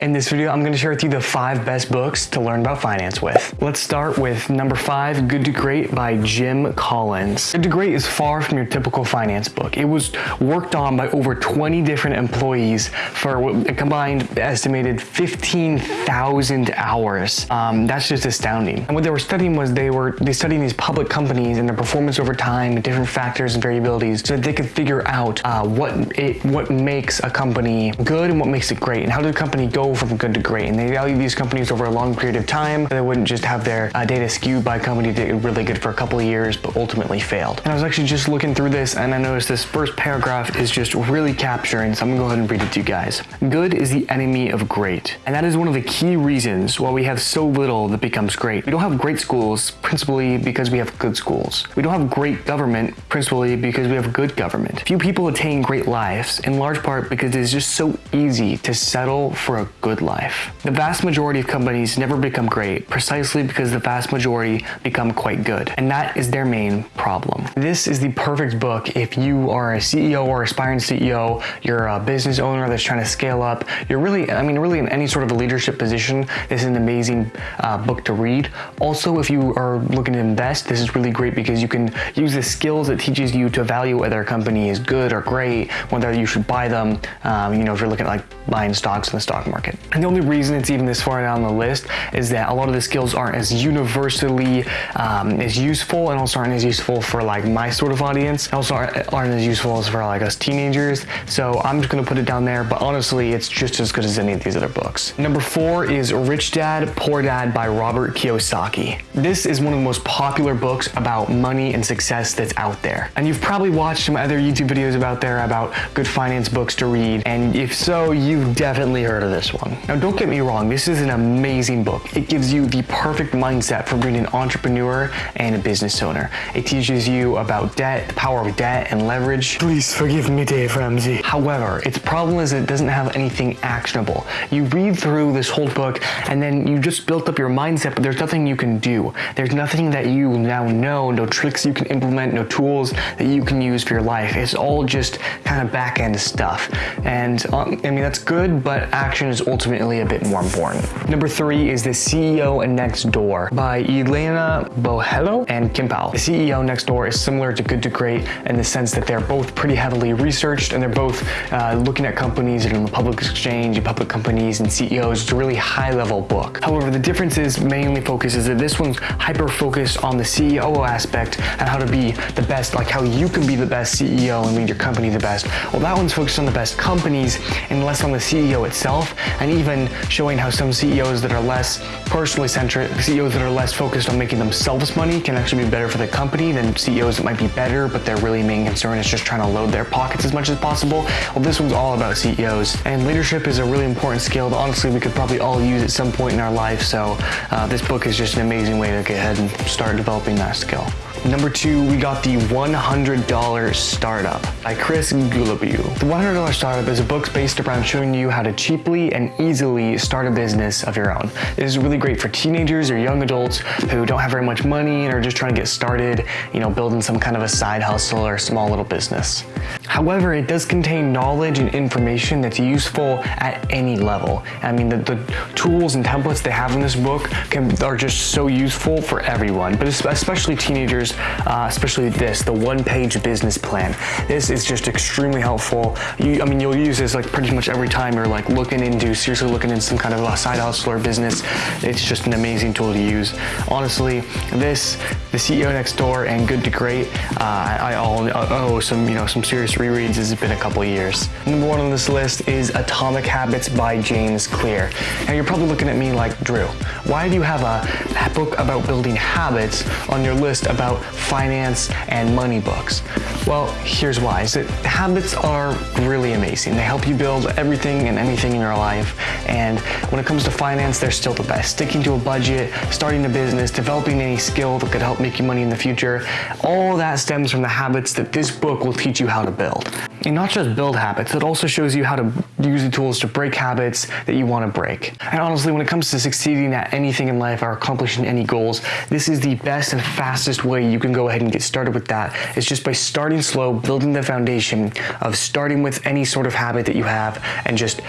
In this video, I'm going to share with you the five best books to learn about finance with. Let's start with number five, Good to Great by Jim Collins. Good to Great is far from your typical finance book. It was worked on by over 20 different employees for a combined estimated 15,000 hours. Um, that's just astounding. And what they were studying was they were they studying these public companies and their performance over time, different factors and variabilities, so that they could figure out uh, what it what makes a company good and what makes it great, and how did the company go from good to great. And they value these companies over a long period of time. They wouldn't just have their uh, data skewed by a company that did really good for a couple of years, but ultimately failed. And I was actually just looking through this and I noticed this first paragraph is just really capturing. So I'm gonna go ahead and read it to you guys. Good is the enemy of great. And that is one of the key reasons why we have so little that becomes great. We don't have great schools principally because we have good schools. We don't have great government principally because we have good government. Few people attain great lives in large part because it is just so easy to settle for a good life. The vast majority of companies never become great precisely because the vast majority become quite good. And that is their main problem. This is the perfect book if you are a CEO or aspiring CEO, you're a business owner that's trying to scale up, you're really, I mean, really in any sort of a leadership position, this is an amazing uh, book to read. Also, if you are looking to invest, this is really great because you can use the skills it teaches you to evaluate whether a company is good or great, whether you should buy them, um, you know, if you're looking at like buying stocks in the stock market. And the only reason it's even this far down the list is that a lot of the skills aren't as universally um, as useful and also aren't as useful for like my sort of audience. Also aren't, aren't as useful as for like us teenagers. So I'm just gonna put it down there, but honestly, it's just as good as any of these other books. Number four is Rich Dad, Poor Dad by Robert Kiyosaki. This is one of the most popular books about money and success that's out there. And you've probably watched some other YouTube videos about there about good finance books to read. And if so, you've definitely heard of this one. Now, don't get me wrong, this is an amazing book. It gives you the perfect mindset for being an entrepreneur and a business owner. It teaches you about debt, the power of debt and leverage. Please forgive me, Dave Ramsey. However, its problem is it doesn't have anything actionable. You read through this whole book and then you just built up your mindset, but there's nothing you can do. There's nothing that you now know, no tricks you can implement, no tools that you can use for your life. It's all just kind of back end stuff. And um, I mean, that's good, but action is ultimately a bit more important. Number three is The CEO and Next Door by Elena Botelho and Kim Powell. The CEO Next Door is similar to Good to Great in the sense that they're both pretty heavily researched and they're both uh, looking at companies are in the public exchange, public companies and CEOs. It's a really high level book. However, the difference is mainly focuses that this one's hyper focused on the CEO aspect and how to be the best, like how you can be the best CEO and lead your company the best. Well, that one's focused on the best companies and less on the CEO itself and even showing how some CEOs that are less personally centric, CEOs that are less focused on making themselves money can actually be better for the company than CEOs that might be better, but their really main concern is just trying to load their pockets as much as possible. Well, this one's all about CEOs. And leadership is a really important skill that honestly we could probably all use at some point in our life. So uh, this book is just an amazing way to get ahead and start developing that skill. Number two, we got the $100 Startup by Chris Guillebeau. The $100 Startup is a book based around showing you how to cheaply and easily start a business of your own. It is really great for teenagers or young adults who don't have very much money and are just trying to get started, you know, building some kind of a side hustle or small little business. However, it does contain knowledge and information that's useful at any level. I mean, the, the tools and templates they have in this book can, are just so useful for everyone, but especially teenagers uh, especially this, the one-page business plan. This is just extremely helpful. You, I mean, you'll use this like pretty much every time you're like looking into, seriously looking into some kind of a side hustle or business. It's just an amazing tool to use. Honestly, this, the CEO Next Door and Good to Great, uh, I, all owe some, you know, some serious rereads. It's been a couple years. Number one on this list is Atomic Habits by James Clear. Now you're probably looking at me like, Drew, why do you have a book about building habits on your list about finance, and money books? Well, here's why. Is that habits are really amazing. They help you build everything and anything in your life. And when it comes to finance, they're still the best. Sticking to a budget, starting a business, developing any skill that could help make you money in the future, all that stems from the habits that this book will teach you how to build. Not just build habits, it also shows you how to use the tools to break habits that you want to break. And honestly, when it comes to succeeding at anything in life or accomplishing any goals, this is the best and fastest way you can go ahead and get started with that. It's just by starting slow, building the foundation of starting with any sort of habit that you have and just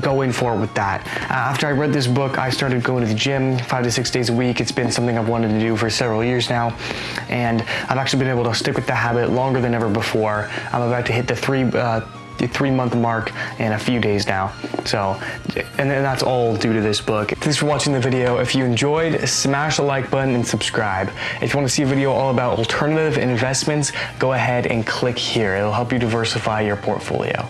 going forward with that. Uh, after I read this book, I started going to the gym five to six days a week. It's been something I've wanted to do for several years now, and I've actually been able to stick with the habit longer than ever before. I'm about to hit the three. Uh, the three month mark in a few days now. So, and that's all due to this book. Thanks for watching the video. If you enjoyed, smash the like button and subscribe. If you want to see a video all about alternative investments, go ahead and click here. It'll help you diversify your portfolio.